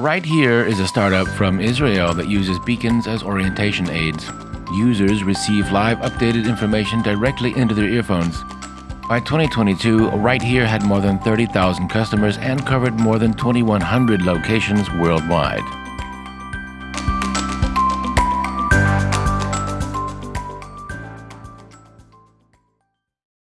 RightHear is a startup from Israel that uses beacons as orientation aids. Users receive live updated information directly into their earphones. By 2022, RightHear had more than 30,000 customers and covered more than 2,100 locations worldwide.